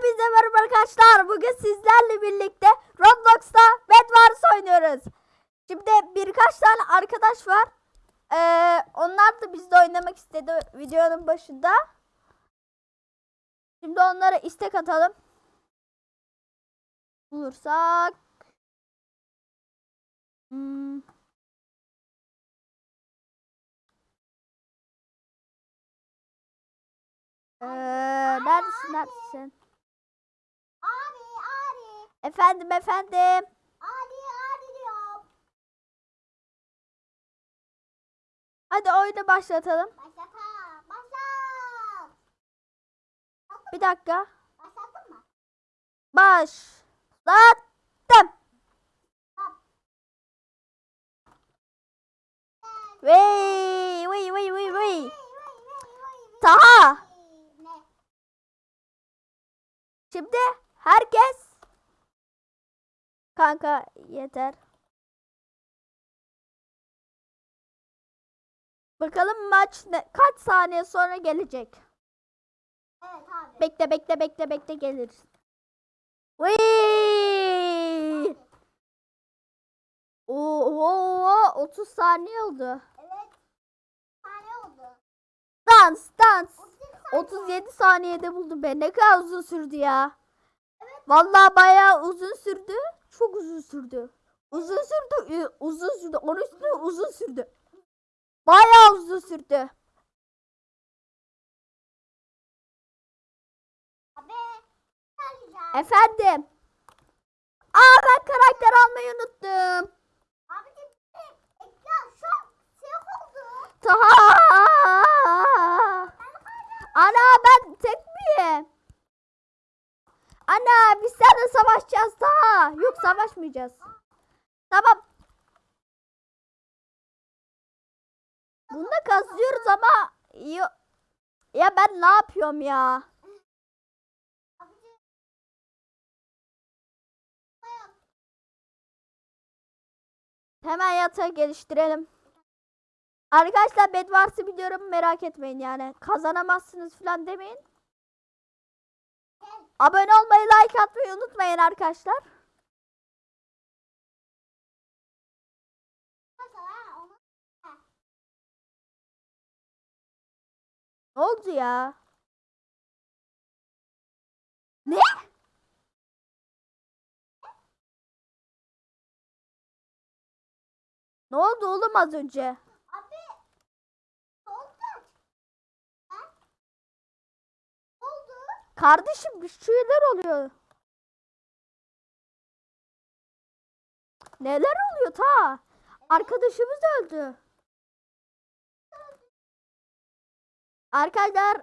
Hepinize merhaba arkadaşlar. Bugün sizlerle birlikte Roblox'ta Bed Wars oynuyoruz. Şimdi birkaç tane arkadaş var. Ee, onlar da bizde oynamak istedi videonun başında. Şimdi onlara istek atalım. Bulursak. Hmm. Ee, neredesin neredesin? Efendim efendim. abi abi diyorum. Hadi oyunu başlatalım. Başlat ha başlat. Bir dakika. Başlattın mı? Başlattım. Vey vey vey vey vey. Taha. Şimdi herkes Kanka yeter. Bakalım maç ne, kaç saniye sonra gelecek. Evet abi. Bekle bekle bekle bekle gelir. Vey! Oo, 30 saniye oldu. Evet. Tane oldu. Dans dans. 37 saniye. 37 saniyede buldum ben. Ne kadar uzun sürdü ya. Vallahi bayağı uzun sürdü. Çok uzun sürdü. Uzun sürdü. ü- Uzun sürdü. Onun üstüne uzun sürdü. Bayağı uzun sürdü. Abi. Efendim. Aa ben karakter almayı unuttum. Abicim bir ekran şu an siyah oldu. Taha. Ana ben tek miyim? Ana biz seninle savaşacağız daha. Yok savaşmayacağız. Tamam. Bunda kazıyoruz ama ya ben ne yapıyorum ya? Hemen yatağı geliştirelim. Arkadaşlar bed varsa biliyorum merak etmeyin yani. Kazanamazsınız falan demeyin. Abone olmayı, like atmayı unutmayın arkadaşlar. Ne oldu ya? Ne? Ne oldu oğlum az önce? Abi. Oldu. Ha? Oldu. Kardeşim bir şeyler oluyor. Neler oluyor ta? Arkadaşımız öldü. Arkadaşlar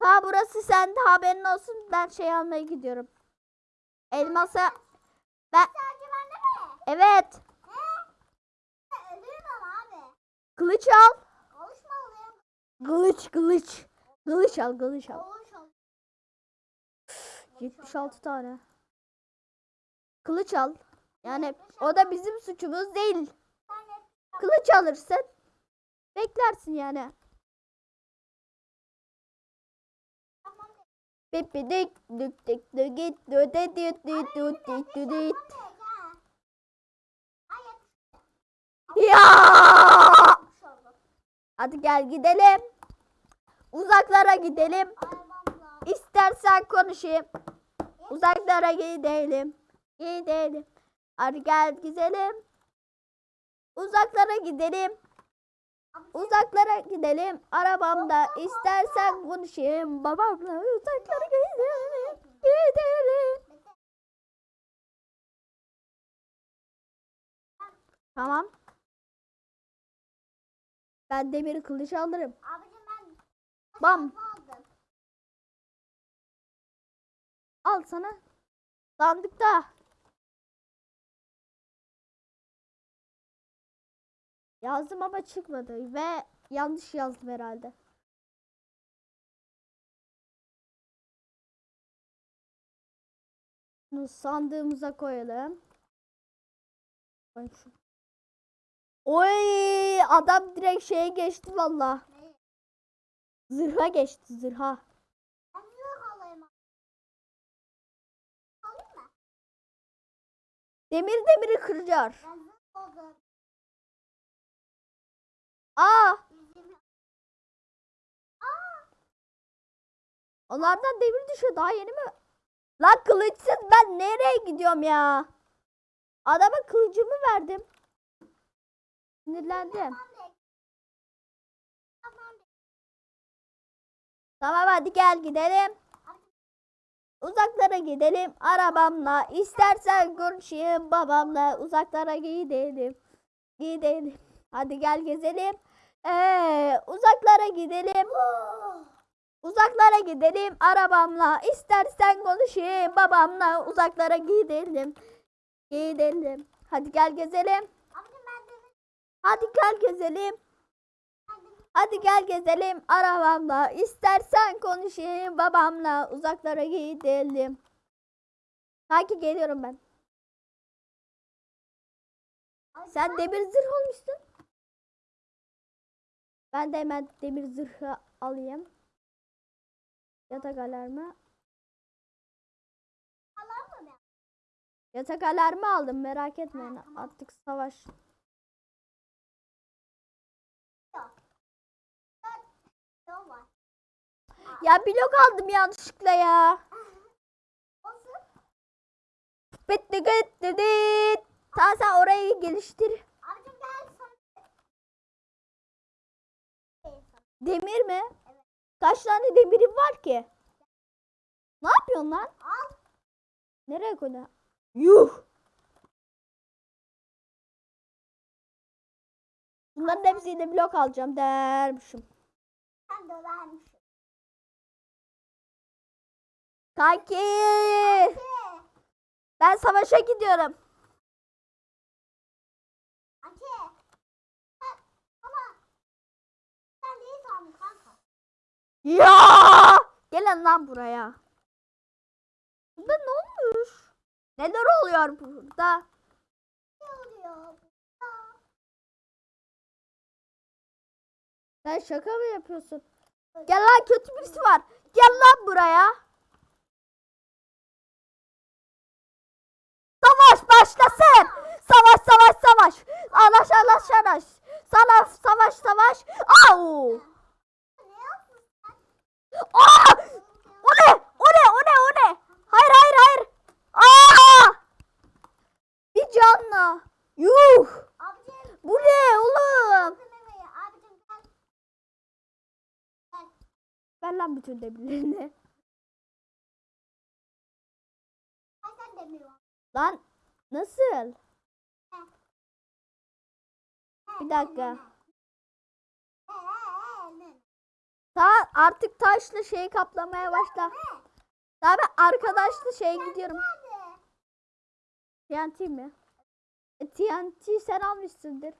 ta burası sende haberin olsun ben şey almaya gidiyorum. Elmasa ben evet kılıç al. Kılıç kılıç. Kılıç al kılıç al. Konuş ol. 76 tane. Kılıç al. Yani o da bizim suçumuz değil. Kılıç alırsın. Beklersin yani. tamam de. Pipidik dük dik dük git dü de dü dü dü dü dü dü. Ya! Hadi gel gidelim. Uzaklara gidelim. İstersen konuşayım. Uzaklara gidelim. Gidelim. Hadi gel gidelim. Uzaklara gidelim. Uzaklara gidelim. Arabamda istersen konuşayım. Babamla uzaklara gidelim. Gidelim. Tamam. Ben demir kılıç alırım. Bam. Al sana. Sandıkta. Yazdım ama çıkmadı ve yanlış yazdım herhalde. Bunu sandığımıza koyalım. Oy adam direkt şeye geçti valla. Zırha geçti zırha. Demir demiri oldum. Aa, onlardan demir düşüyor. Daha yeni mi? Lan kılıçsız ben nereye gidiyorum ya? Adama kılıcımı verdim. Sinirlendim. Tamam hadi gel gidelim. Uzaklara gidelim arabamla. İstersen konuşayım babamla. Uzaklara gidelim. Gidelim. Hadi gel gezelim. Ee, uzaklara gidelim. Uzaklara gidelim arabamla. İstersen konuşayım babamla. Uzaklara gidelim. Gidelim. Hadi gel gezelim. Hadi gel gezelim. Hadi gel gezelim arabamla. İstersen konuşayım babamla. Uzaklara gidelim. Sanki geliyorum ben. Ay, Sen demir zırh olmuşsun. Ben de hemen demir zırhı alayım. Yatak alarmı. Yatak alarmı aldım merak etmeyin. Artık savaş. Ya blok aldım yanlışlıkla ya. Bitti gitti dit. Tamam sen orayı geliştir. Demir mi? Evet. Kaç tane demirim var ki? Ne yapıyorsun lan? Nereye koydun? Yuh! Bunların hepsiyle blok alacağım dermişim. Sen dövermişsin. Kanki! Şey, Ben savaşa gidiyorum. Sen, ama sen sandın kanka. Ya! Gelin lan buraya. Burada ne olmuş? Neler oluyor burada? Ne oluyor? Sen şaka mı yapıyorsun? Gel lan kötü birisi var. Gel lan buraya. Savaş başlasın. Savaş savaş savaş. Alaş alaş alaş. Sana savaş savaş. Au. Aa! O ne? O ne? O ne? O ne? Hayır hayır hayır. Aa! Bir canlı. Yuh. Bu ne oğlum? Ver lan bütün demirlerini. Lan nasıl? Bir dakika. Ta artık taşla şeyi kaplamaya başla. Daha ben arkadaşla şeye gidiyorum. TNT mi? E, TNT sen almışsındır.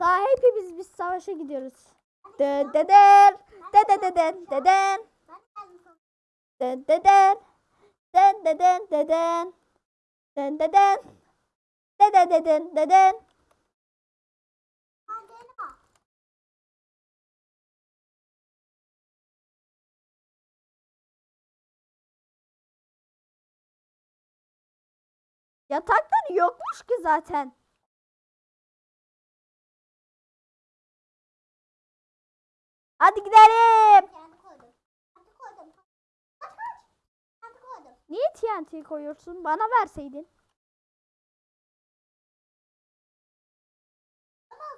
Daha hepimiz biz savaşa gidiyoruz. De deden, de de deden, deden, de deden, den deden, deden, den deden, de de deden, deden. Yatakları yokmuş ki zaten. Hadi gidelim. Niye TNT koyuyorsun? Bana verseydin.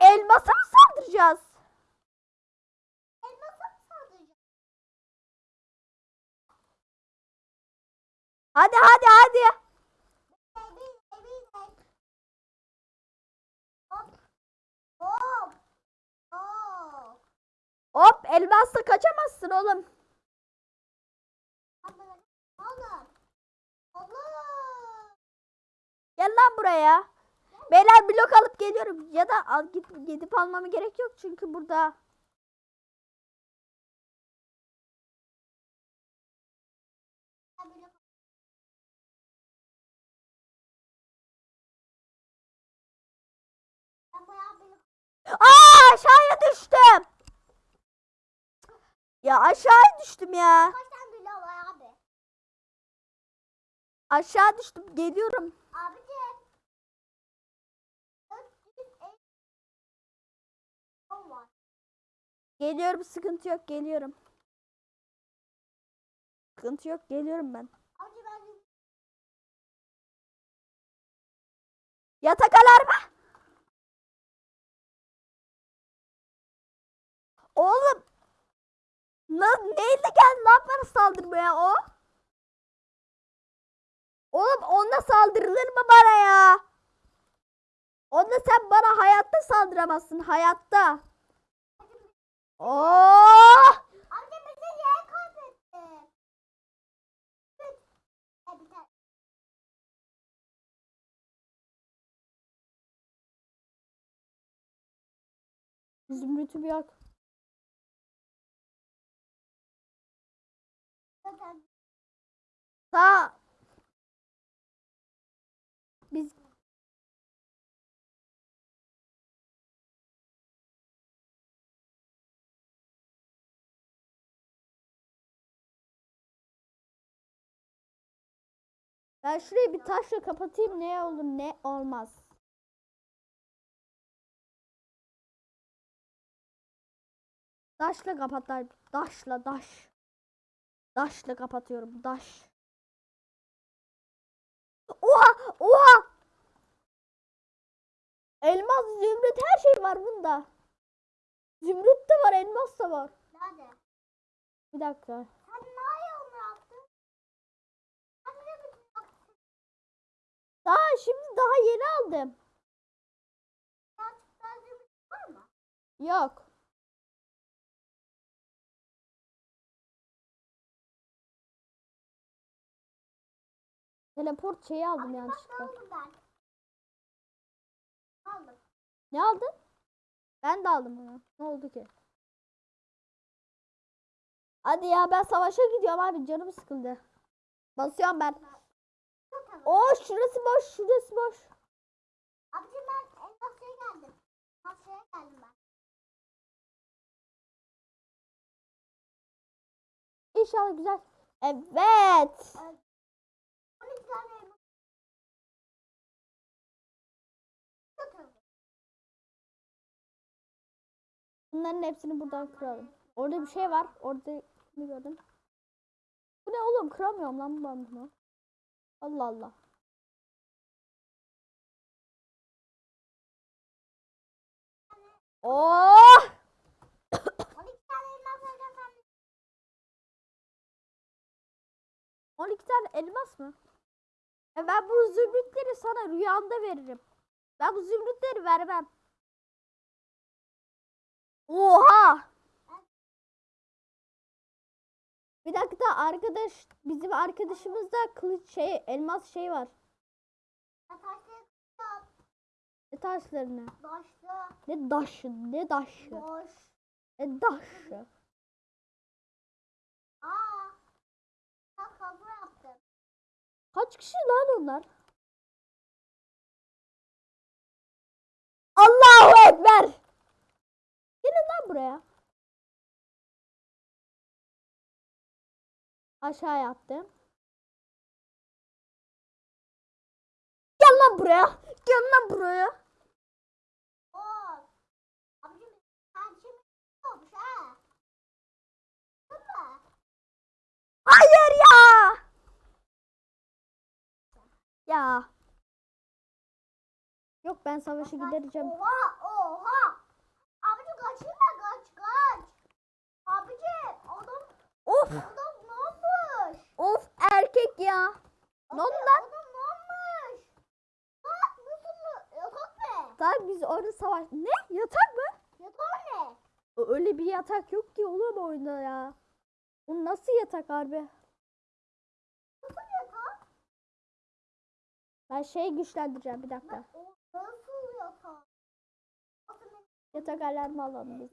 Elmasa mı saldıracağız? Hadi hadi hadi. Hop elmasla kaçamazsın oğlum. Gel lan buraya. Beyler blok alıp geliyorum. Ya da al, git, gidip almama gerek yok çünkü burada. Aa aşağıya düştüm. Ya aşağıya düştüm ya. Aşağı düştüm. Geliyorum. Abicim. 450 ton var. Geliyorum. Sıkıntı yok. Geliyorum. Sıkıntı yok. Geliyorum ben. Abici ben Yatak alarmı. Oğlum. Na, neyle geldi lan bana saldırmaya o? Oğlum onunla saldırılır mı bana ya? Onunla sen bana hayatta saldıramazsın. Hayatta. Oh! Amca bizi yer kaybetti. Zümrüt'ü bir yak. Sağ. Ben şurayı bir taşla kapatayım ne olur ne olmaz. Taşla kapatlar. Taşla taş. Taşla kapatıyorum. Taş. Oha! Oha! Elmas, zümrüt her şey var bunda. Zümrüt de var, elmas da var. nerede? Bir dakika. Sen nereye onu yaptın? Sen ne bütün yaptın? Daha şimdi daha yeni aldım. Yok. Teleport şeyi aldım Abi yanlışlıkla. aldım ben. Aldım. Ne aldın? Ben de aldım onu. Ne oldu ki? Hadi ya ben savaşa gidiyorum abi canım sıkıldı. Basıyorum ben. Oo şurası boş şurası boş. Abici ben en masaya geldim. Masaya geldim ben. İnşallah güzel. Evet. 12 tane elma. Çok aldım. Bunların hepsini buradan kıralım. Orada bir şey var. Orada ne gördüm? Bu ne oğlum? Kıramıyorum lan ben bunu. Allah Allah. Oh! 12 tane elma koyacağım 12 tane elmas mı? E ben bu zümrütleri sana rüyanda veririm. Ben bu zümrütleri vermem. Oha! Bir dakika arkadaş bizim arkadaşımızda kılıç şey elmas şey var. Taşları. Ne taşlarını? Taşlı. Ne daşı? Ne daşı? Boş. Ne daşı? Aa. Ben kablo yaptım. Kaç kişi lan onlar? Allahu Ekber! Gelin lan buraya. Aşağı yaptım. Gel lan buraya. Gel lan buraya. Şey? Hayır ya. Ya. Yok ben savaşa gidereceğim. Oha oha. Abicim kaçırma kaç kaç. Abicim adam Of adam? Of erkek ya. Ne oldu lan? Yatak biz orada savaş... Ne? Yatak mı? Yatak ne? Öyle bir yatak yok ki oğlum oyunda ya. Bu nasıl yatak harbi? Nasıl yatak? Ben şeyi güçlendireceğim bir dakika. Nasıl yatak? Yatak alarmı alalım biz.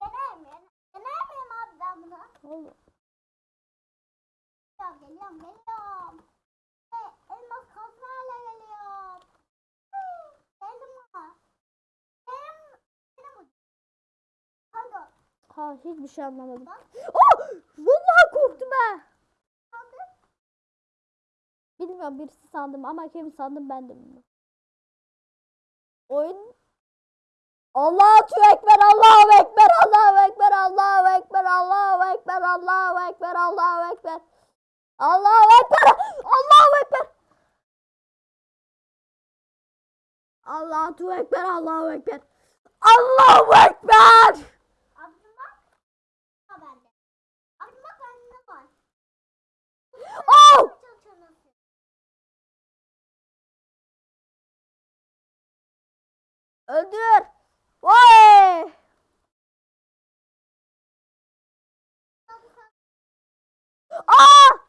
Dener miyim? Dener miyim abi ben bunu? Oğlum. Geliyorum geliyorum geliyorum. E, elmas kazmayla geliyorum. Hı, Geldim ha. Benim benim. Pardon. Ha hiçbir şey anlamadım. Oh! Vallahi korktum ha. Bilmiyorum birisi sandım ama kim sandım ben de bilmiyorum. Oyun Allahu Ekber, Allahu Ekber, Allahu Allahu Ekber, Allahu Ekber. Allahu Ekber, Allahu Ekber. Allahu Ekber. Oh! Öldür. Vay! Aa!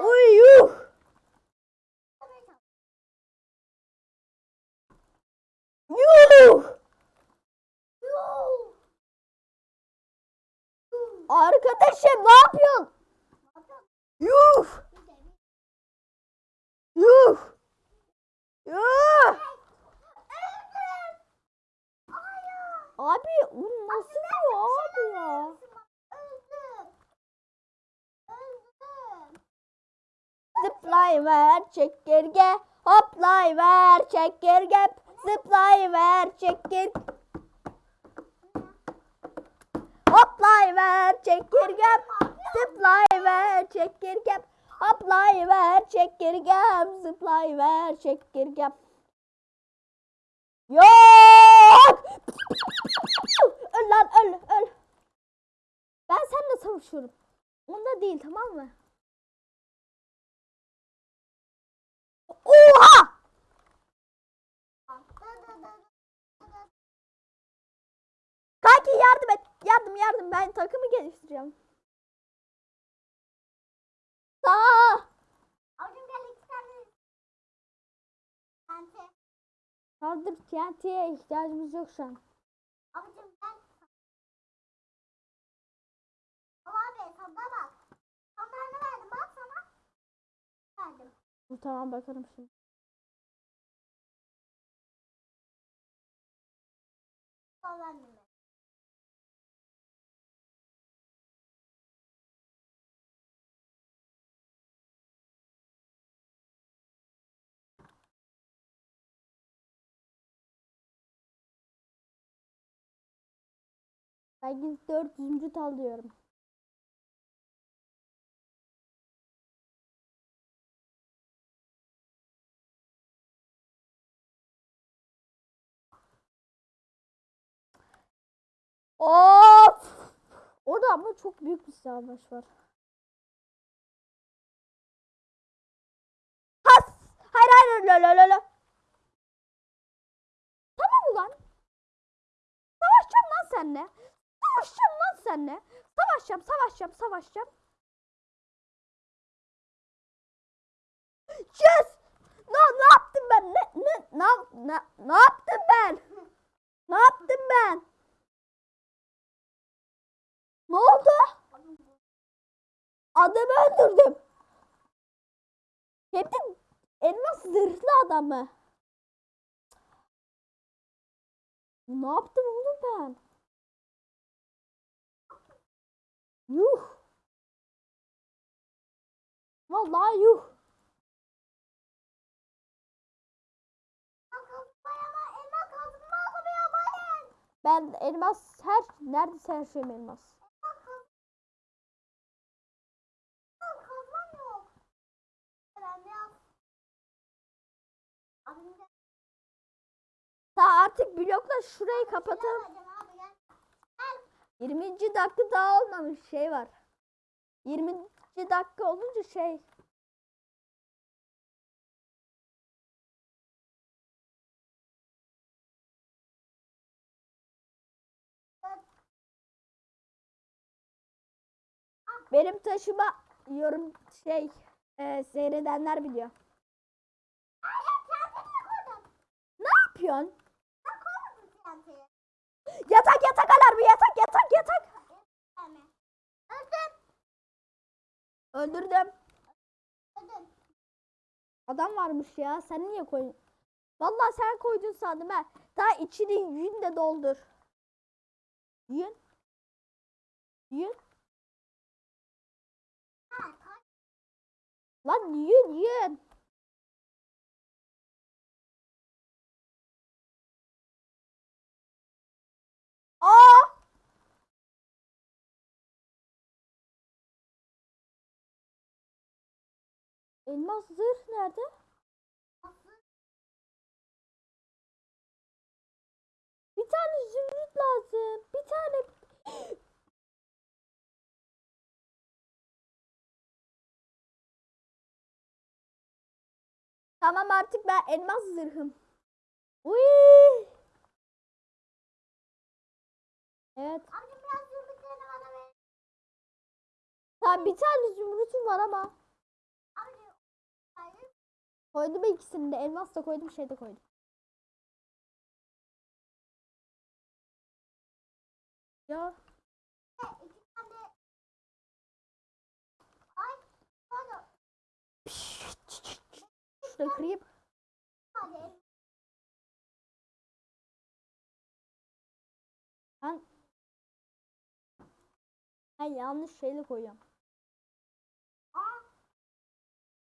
Uy yuh! Yuh! Arkadaşım ne yapıyorsun? Yuh! Yuh! Yuh! Abi bu nasıl bir abi ya? Zıplayıver çekirge, hoplayıver çekirge, zıplayıver çekirge. Hoplayıver çekirgem, zıplayıver çekirgem, hoplayıver çekirgem, zıplayıver çekirgem. Yok! öl lan öl öl. Ben seninle savaşıyorum. Onda değil tamam mı? Oha! Kanki yardım et. Yardım. Ben takımı geliştireceğim. Sağ. Abicim gel iki tane. Bente. Kaldır TNT'ye ihtiyacımız yok şu an. Abicim gel. Al abi sana bak. Sandalyeni verdim bak sana. Verdim. Tamam bakarım şimdi. Ben 400. alıyorum. Of! Orada ama çok büyük bir savaş var. Has! Hayır hayır la la la la. Tamam ulan. Savaşacağım lan seninle. Savaşacağım lan seninle. Savaşacağım, savaşacağım, savaşacağım. Yes! Ne, ne yaptım ben? Ne, ne, ne, ne, ne yaptım ben? Ne yaptım ben? Ne oldu? Adamı öldürdüm. Hem de elmas zırhlı adamı. Ne yaptım oğlum ben? Yuh. Vallahi yuh. Ben elmas her neredeyse her şeyim elmas. Ta artık blokla şurayı kapatalım. Vereceğim abi gel. 20. dakika daha olmamış şey var. 20. dakika olunca şey. Benim taşıma yorum şey e, seyredenler biliyor. Hayır. Ne yapıyorsun? Yatak yatak alarmı yatak yatak yatak. Öldüm. Öldürdüm. Öldüm. Adam varmış ya. Sen niye koydun? Vallahi sen koydun sandım ha. Daha içini yün de doldur. Yün. Yün. Lan yün yün. Aa! Elmas zırh nerede? Bir tane zümrüt lazım. Bir tane. Tamam artık ben elmas zırhım. Uy! Evet. Amca biraz zümrütlerini bana ver. Tamam bir tane zümrütüm var ama. Amca. Hayır. Koydum ikisini de. Elmas da koydum şey de koydum. Ya şurada kırayım. Hadi. Ben yanlış şeyle koyuyorum. Aa.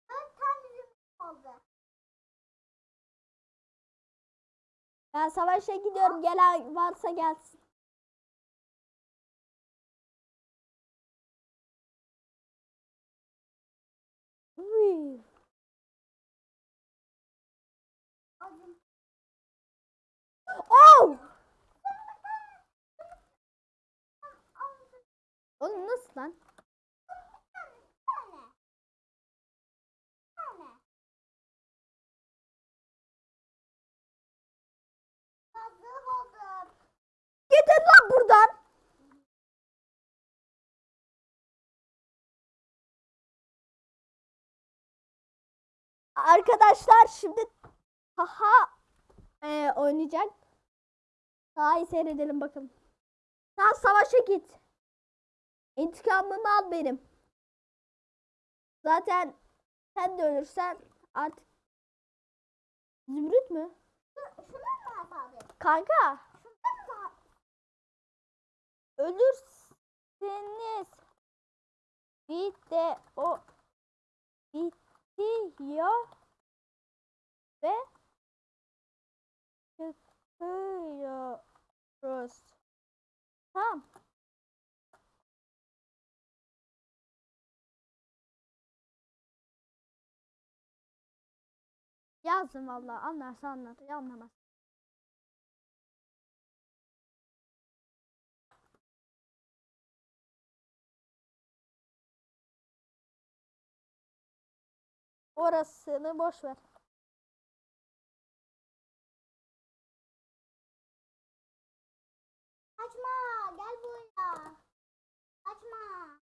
Dört tane oldu. Ben savaşa gidiyorum. Gelen varsa gelsin. Uy. Oh! Amca. Oğlum nasıl lan? Gidin lan buradan. Arkadaşlar şimdi haha e, oynayacak. Daha iyi seyredelim bakalım. Sen savaşa git. İntikamımı al benim. Zaten sen de ölürsen artık Zümrüt mü? Kanka ölürseniz bir de o bitiyor ve çıkıyoruz. Tamam. Yazdım vallahi anlarsa anlar, anlamaz. Orasını boş ver. Kaçma. Gel buraya. Kaçma.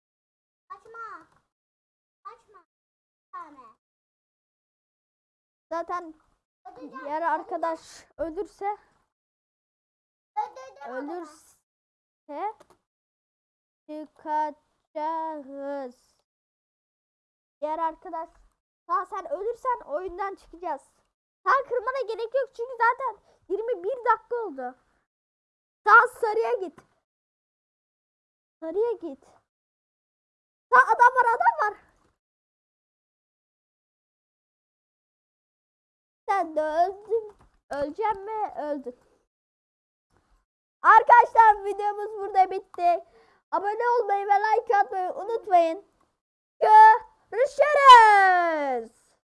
Kaçma. Kaçma. Bir tane. Zaten diğer arkadaş ölürse ölürse çıkacağız. Diğer arkadaş daha sen ölürsen oyundan çıkacağız. Sen kırmana gerek yok çünkü zaten 21 dakika oldu. Sağ sarıya git. Sarıya git. Sağ adam var adam var. Sen de öldün. Öleceğim mi? Öldün. Arkadaşlar videomuz burada bitti. Abone olmayı ve like atmayı unutmayın. Görüşürüz.